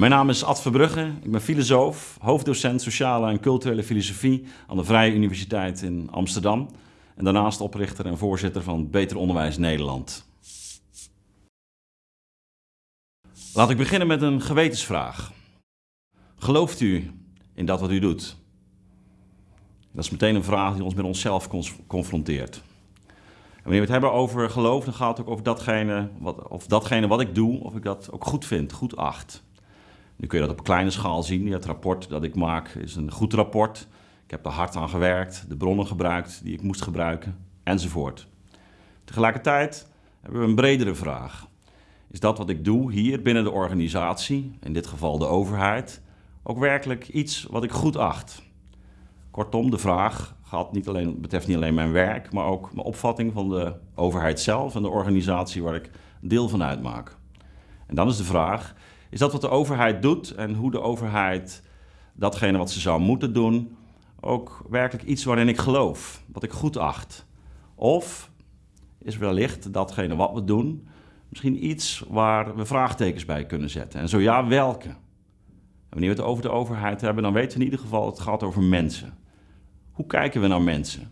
Mijn naam is Ad Verbrugge, ik ben filosoof, hoofddocent sociale en culturele filosofie aan de Vrije Universiteit in Amsterdam en daarnaast oprichter en voorzitter van Beter Onderwijs Nederland. Laat ik beginnen met een gewetensvraag. Gelooft u in dat wat u doet? Dat is meteen een vraag die ons met onszelf confronteert. Wanneer we het hebben over geloof, dan gaat het ook over datgene wat, of datgene wat ik doe, of ik dat ook goed vind, goed acht. Nu kun je dat op kleine schaal zien. Het rapport dat ik maak is een goed rapport. Ik heb er hard aan gewerkt, de bronnen gebruikt die ik moest gebruiken, enzovoort. Tegelijkertijd hebben we een bredere vraag. Is dat wat ik doe hier binnen de organisatie, in dit geval de overheid, ook werkelijk iets wat ik goed acht? Kortom, de vraag gaat niet alleen, betreft niet alleen mijn werk, maar ook mijn opvatting van de overheid zelf en de organisatie waar ik deel van uitmaak. En dan is de vraag, is dat wat de overheid doet en hoe de overheid datgene wat ze zou moeten doen, ook werkelijk iets waarin ik geloof, wat ik goed acht? Of is wellicht datgene wat we doen misschien iets waar we vraagtekens bij kunnen zetten? En zo ja, welke? En wanneer we het over de overheid hebben, dan weten we in ieder geval het gaat over mensen. Hoe kijken we naar mensen?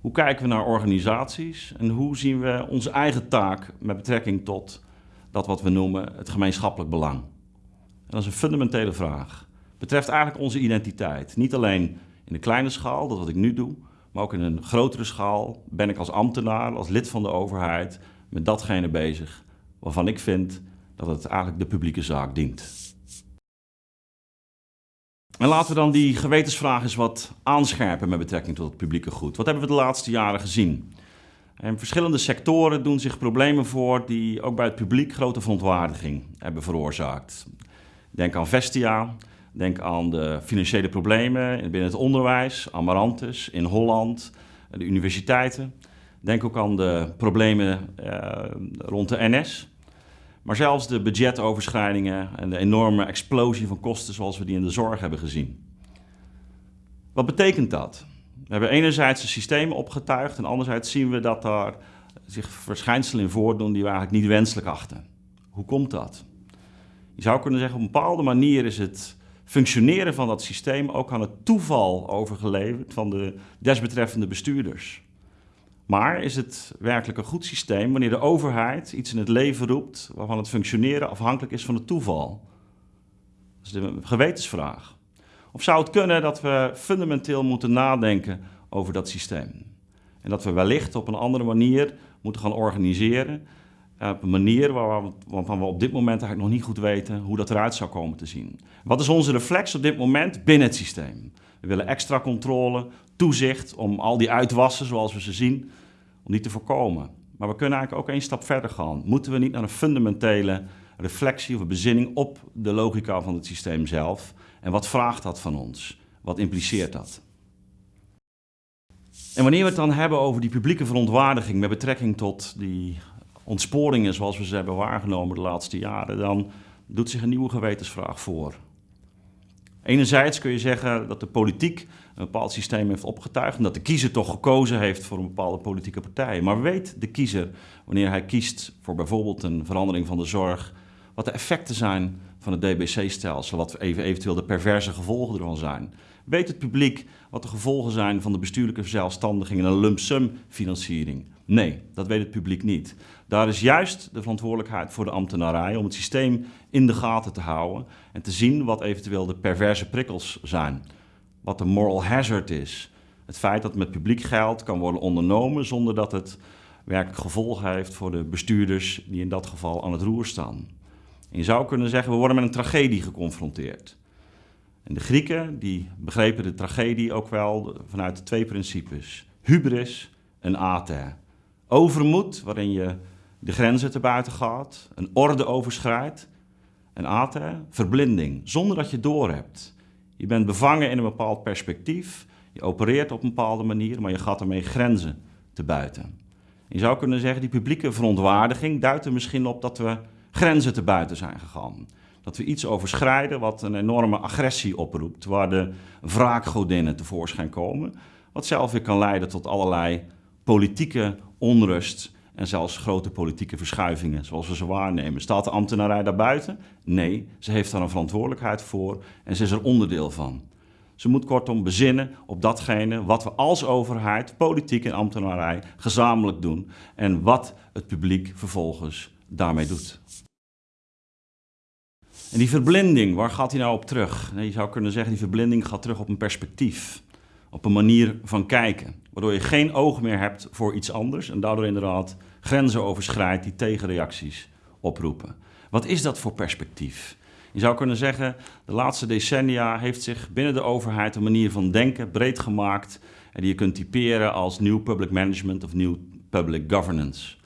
Hoe kijken we naar organisaties en hoe zien we onze eigen taak met betrekking tot dat wat we noemen het gemeenschappelijk belang? En dat is een fundamentele vraag. Betreft eigenlijk onze identiteit. Niet alleen in de kleine schaal, dat wat ik nu doe, maar ook in een grotere schaal ben ik als ambtenaar, als lid van de overheid, met datgene bezig waarvan ik vind dat het eigenlijk de publieke zaak dient. En laten we dan die gewetensvraag eens wat aanscherpen met betrekking tot het publieke goed. Wat hebben we de laatste jaren gezien? In verschillende sectoren doen zich problemen voor die ook bij het publiek grote verontwaardiging hebben veroorzaakt. Denk aan Vestia, denk aan de financiële problemen binnen het onderwijs, Amarantus in Holland, de universiteiten. Denk ook aan de problemen eh, rond de NS. Maar zelfs de budgetoverschrijdingen en de enorme explosie van kosten zoals we die in de zorg hebben gezien. Wat betekent dat? We hebben enerzijds de systemen opgetuigd en anderzijds zien we dat daar zich verschijnselen in voordoen die we eigenlijk niet wenselijk achten. Hoe komt dat? Je zou kunnen zeggen, op een bepaalde manier is het functioneren van dat systeem ook aan het toeval overgeleverd van de desbetreffende bestuurders. Maar is het werkelijk een goed systeem wanneer de overheid iets in het leven roept waarvan het functioneren afhankelijk is van het toeval? Dat is de gewetensvraag. Of zou het kunnen dat we fundamenteel moeten nadenken over dat systeem? En dat we wellicht op een andere manier moeten gaan organiseren. Eh, op een manier waarvan we op dit moment eigenlijk nog niet goed weten hoe dat eruit zou komen te zien. Wat is onze reflex op dit moment binnen het systeem? We willen extra controle, toezicht om al die uitwassen zoals we ze zien, om die te voorkomen. Maar we kunnen eigenlijk ook één stap verder gaan. Moeten we niet naar een fundamentele reflectie of een bezinning op de logica van het systeem zelf? En wat vraagt dat van ons? Wat impliceert dat? En wanneer we het dan hebben over die publieke verontwaardiging met betrekking tot die ontsporingen zoals we ze hebben waargenomen de laatste jaren, dan doet zich een nieuwe gewetensvraag voor. Enerzijds kun je zeggen dat de politiek een bepaald systeem heeft opgetuigd en dat de kiezer toch gekozen heeft voor een bepaalde politieke partij. Maar weet de kiezer, wanneer hij kiest voor bijvoorbeeld een verandering van de zorg, wat de effecten zijn van het DBC-stelsel, wat even, eventueel de perverse gevolgen ervan zijn? Weet het publiek wat de gevolgen zijn van de bestuurlijke verzelfstandiging en een lump sum financiering? Nee, dat weet het publiek niet. Daar is juist de verantwoordelijkheid voor de ambtenarij om het systeem in de gaten te houden en te zien wat eventueel de perverse prikkels zijn. Wat de moral hazard is. Het feit dat met publiek geld kan worden ondernomen zonder dat het werkelijk gevolgen heeft voor de bestuurders die in dat geval aan het roer staan. En je zou kunnen zeggen, we worden met een tragedie geconfronteerd. En de Grieken die begrepen de tragedie ook wel vanuit twee principes. Hubris en ater. Overmoed, waarin je de grenzen te buiten gaat, een orde overschrijdt. En ater, verblinding, zonder dat je doorhebt. Je bent bevangen in een bepaald perspectief, je opereert op een bepaalde manier, maar je gaat ermee grenzen te buiten. Je zou kunnen zeggen, die publieke verontwaardiging duidt er misschien op dat we grenzen te buiten zijn gegaan. Dat we iets overschrijden wat een enorme agressie oproept, waar de wraakgodinnen tevoorschijn komen, wat zelf weer kan leiden tot allerlei politieke onrust en zelfs grote politieke verschuivingen zoals we ze waarnemen. Staat de ambtenarij daarbuiten? Nee, ze heeft daar een verantwoordelijkheid voor en ze is er onderdeel van. Ze moet kortom bezinnen op datgene wat we als overheid, politiek en ambtenarij gezamenlijk doen en wat het publiek vervolgens daarmee doet. En die verblinding, waar gaat die nou op terug? Je zou kunnen zeggen, die verblinding gaat terug op een perspectief. Op een manier van kijken. Waardoor je geen oog meer hebt voor iets anders. En daardoor inderdaad grenzen overschrijdt die tegenreacties oproepen. Wat is dat voor perspectief? Je zou kunnen zeggen, de laatste decennia heeft zich binnen de overheid een manier van denken breed gemaakt. En die je kunt typeren als New Public Management of New Public Governance.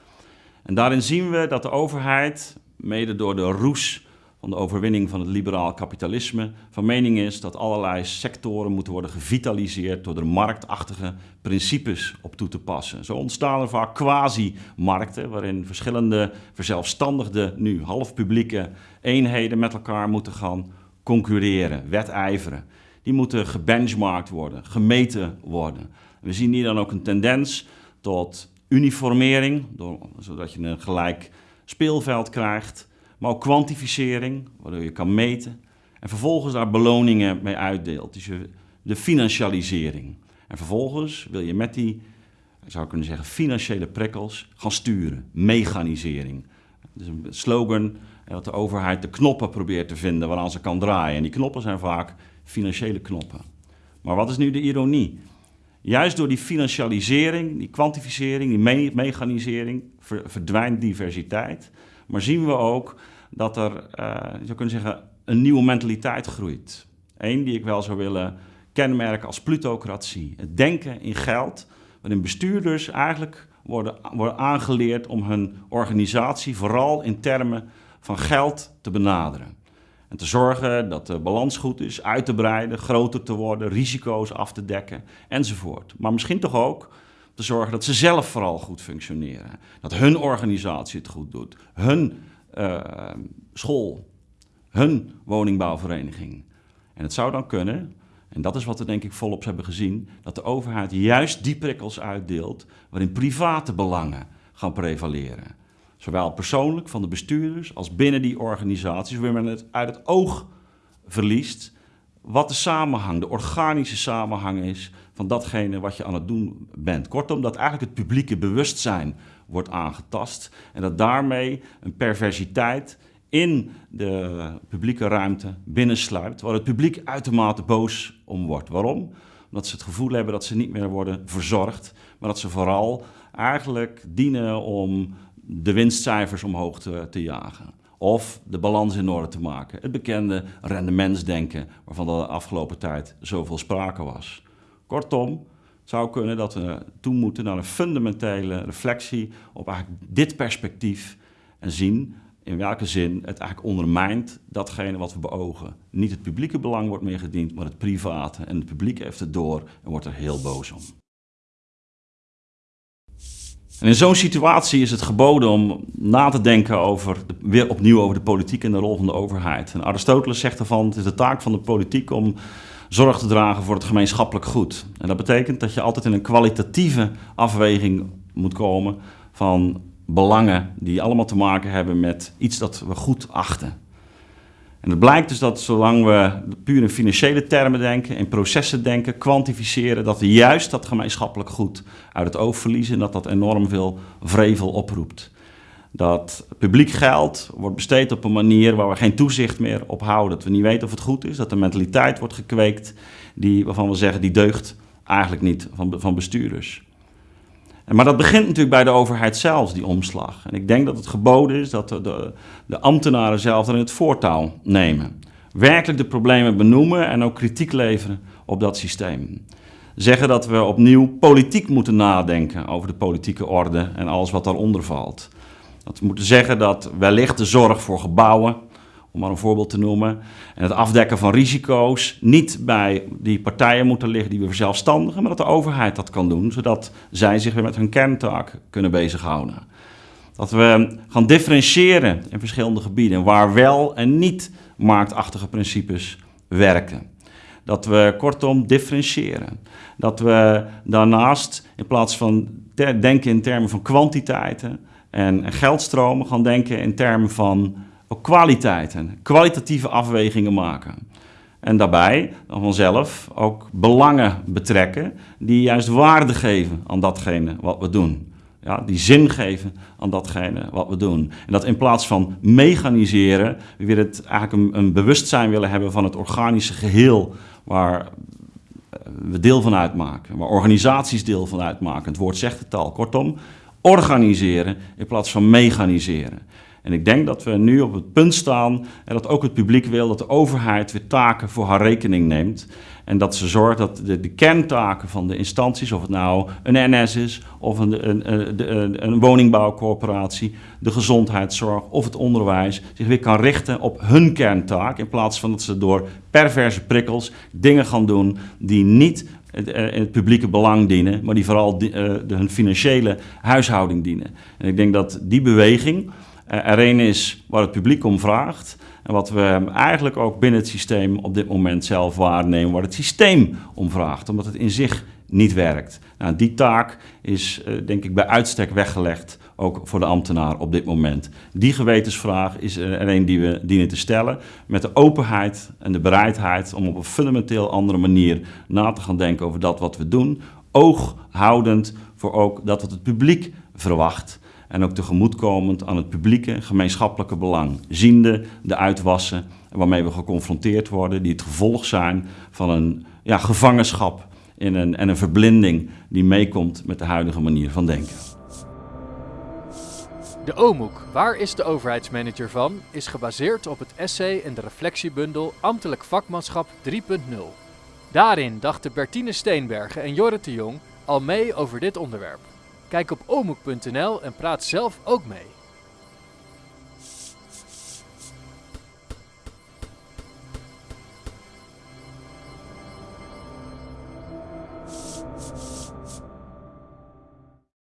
En daarin zien we dat de overheid, mede door de roes van de overwinning van het liberaal kapitalisme van mening is dat allerlei sectoren moeten worden gevitaliseerd door er marktachtige principes op toe te passen. Zo ontstaan er vaak quasi-markten waarin verschillende verzelfstandigde, nu half publieke eenheden met elkaar moeten gaan concurreren, wedijveren. Die moeten gebenchmarkt worden, gemeten worden. We zien hier dan ook een tendens tot uniformering, zodat je een gelijk speelveld krijgt maar ook kwantificering, waardoor je kan meten. En vervolgens daar beloningen mee uitdeelt. Dus de financialisering. En vervolgens wil je met die, zou ik kunnen zeggen, financiële prikkels gaan sturen. Mechanisering. Is een slogan dat de overheid de knoppen probeert te vinden waaraan ze kan draaien. En die knoppen zijn vaak financiële knoppen. Maar wat is nu de ironie? Juist door die financialisering, die kwantificering, die mechanisering verdwijnt diversiteit. Maar zien we ook dat er, uh, je zou kunnen zeggen, een nieuwe mentaliteit groeit. Eén die ik wel zou willen kenmerken als plutocratie. Het denken in geld, waarin bestuurders eigenlijk worden, worden aangeleerd om hun organisatie vooral in termen van geld te benaderen. En te zorgen dat de balans goed is, uit te breiden, groter te worden, risico's af te dekken enzovoort. Maar misschien toch ook te zorgen dat ze zelf vooral goed functioneren. Dat hun organisatie het goed doet, hun school, hun woningbouwvereniging. En het zou dan kunnen, en dat is wat we denk ik volop hebben gezien, dat de overheid juist die prikkels uitdeelt waarin private belangen gaan prevaleren. Zowel persoonlijk van de bestuurders als binnen die organisaties, waar men het uit het oog verliest wat de samenhang, de organische samenhang is van datgene wat je aan het doen bent. Kortom, dat eigenlijk het publieke bewustzijn wordt aangetast en dat daarmee een perversiteit in de publieke ruimte binnensluipt, waar het publiek uitermate boos om wordt. Waarom? Omdat ze het gevoel hebben dat ze niet meer worden verzorgd, maar dat ze vooral eigenlijk dienen om de winstcijfers omhoog te, jagen of de balans in orde te maken. Het bekende rendementsdenken waarvan de afgelopen tijd zoveel sprake was. Kortom, zou kunnen dat we toe moeten naar een fundamentele reflectie op eigenlijk dit perspectief en zien in welke zin het eigenlijk ondermijnt datgene wat we beogen. Niet het publieke belang wordt meer gediend, maar het private. En het publiek heeft het door en wordt er heel boos om. En in zo'n situatie is het geboden om na te denken over, weer opnieuw over de politiek en de rol van de overheid. En Aristoteles zegt ervan, het is de taak van de politiek om zorg te dragen voor het gemeenschappelijk goed. En dat betekent dat je altijd in een kwalitatieve afweging moet komen van belangen die allemaal te maken hebben met iets dat we goed achten. En het blijkt dus dat zolang we puur in financiële termen denken, in processen denken, kwantificeren, dat we juist dat gemeenschappelijk goed uit het oog verliezen en dat dat enorm veel vrevel oproept. Dat publiek geld wordt besteed op een manier waar we geen toezicht meer op houden. Dat we niet weten of het goed is, dat de mentaliteit wordt gekweekt die, waarvan we zeggen die deugt eigenlijk niet van, van bestuurders. Maar dat begint natuurlijk bij de overheid zelf, die omslag. En ik denk dat het geboden is dat de, de, ambtenaren zelf in het voortouw nemen. Werkelijk de problemen benoemen en ook kritiek leveren op dat systeem. Zeggen dat we opnieuw politiek moeten nadenken over de politieke orde en alles wat daaronder valt. Dat we moeten zeggen dat wellicht de zorg voor gebouwen, om maar een voorbeeld te noemen. En het afdekken van risico's niet bij die partijen moeten liggen die we verzelfstandigen, maar dat de overheid dat kan doen, zodat zij zich weer met hun kerntaak kunnen bezighouden. Dat we gaan differentiëren in verschillende gebieden waar wel en niet marktachtige principes werken. Dat we kortom differentiëren. Dat we daarnaast in plaats van denken in termen van kwantiteiten en geldstromen gaan denken in termen van kwaliteiten, kwalitatieve afwegingen maken. En daarbij dan vanzelf ook belangen betrekken die juist waarde geven aan datgene wat we doen. Ja, die zin geven aan datgene wat we doen. En dat in plaats van mechaniseren, we weer het eigenlijk een, een bewustzijn willen hebben van het organische geheel waar we deel van uitmaken, waar organisaties deel van uitmaken. Het woord zegt het al. Kortom, organiseren in plaats van mechaniseren. En ik denk dat we nu op het punt staan en dat ook het publiek wil dat de overheid weer taken voor haar rekening neemt. En dat ze zorgt dat de, de kerntaken van de instanties, of het nou een NS is, of een, een, een, een woningbouwcorporatie, de gezondheidszorg of het onderwijs, zich weer kan richten op hun kerntaak. In plaats van dat ze door perverse prikkels dingen gaan doen die niet in het publieke belang dienen, maar die vooral de, hun financiële huishouding dienen. En ik denk dat die beweging er een is waar het publiek om vraagt. En wat we eigenlijk ook binnen het systeem op dit moment zelf waarnemen, waar het systeem om vraagt, omdat het in zich niet werkt. Nou, die taak is uh, denk ik bij uitstek weggelegd, ook voor de ambtenaar op dit moment. Die gewetensvraag is er een die we dienen te stellen, met de openheid en de bereidheid om op een fundamenteel andere manier na te gaan denken over dat wat we doen, oog houdend voor ook dat wat het publiek verwacht en ook tegemoetkomend aan het publieke gemeenschappelijke belang. Ziende de uitwassen waarmee we geconfronteerd worden, die het gevolg zijn van een ja, gevangenschap in een, en een verblinding die meekomt met de huidige manier van denken. De OMOEK, waar is de overheidsmanager van, is gebaseerd op het essay en de reflectiebundel Ambtelijk Vakmanschap 3.0. Daarin dachten Bertine Steenbergen en Jorrit de Jong al mee over dit onderwerp. Kijk op omoek.nl en praat zelf ook mee.